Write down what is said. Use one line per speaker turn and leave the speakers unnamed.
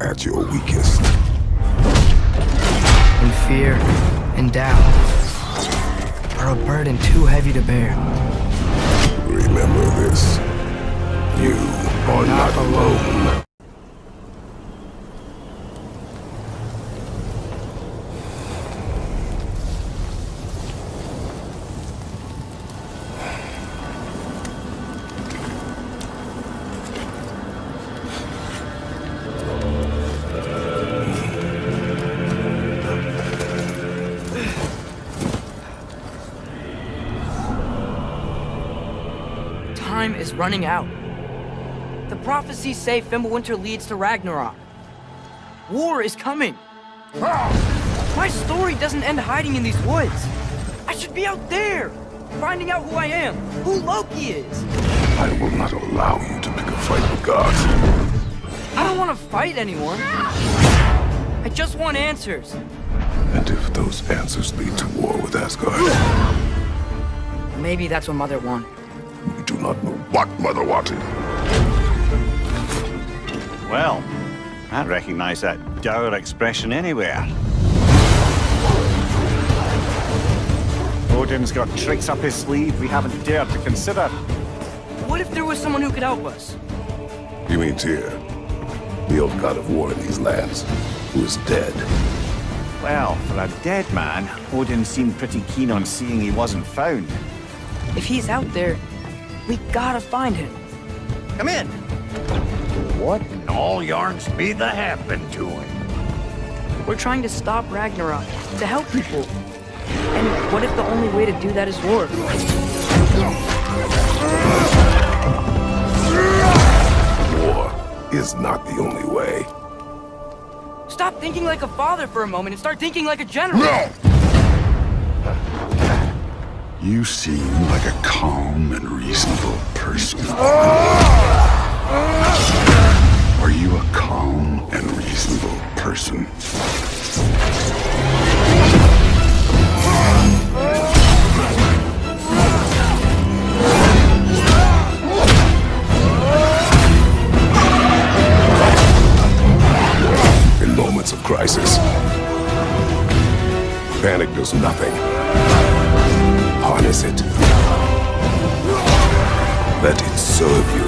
at your weakest.
And fear and doubt are a burden too heavy to bear.
Remember this. You are not alone.
Time is running out. The prophecies say Fimbulwinter leads to Ragnarok. War is coming. My story doesn't end hiding in these woods. I should be out there, finding out who I am, who Loki is.
I will not allow you to pick a fight with gods.
I don't want to fight anyone. I just want answers.
And if those answers lead to war with Asgard,
Maybe that's what Mother wanted.
We do not know what Mother wanted.
Well, I recognize that dour expression anywhere. Odin's got tricks up his sleeve we haven't dared to consider.
What if there was someone who could help us?
You mean Tyr, the old god of war in these lands, who is dead.
Well, for a dead man, Odin seemed pretty keen on seeing he wasn't found.
If he's out there, we gotta find him.
Come in.
What in all yarns be the happen to him?
We're trying to stop Ragnarok, to help people. And what if the only way to do that is war?
War is not the only way.
Stop thinking like a father for a moment and start thinking like a general.
You seem like a calm and reasonable person. Are you a calm and reasonable person?
In moments of crisis, panic does nothing. Harness it. Let it serve you.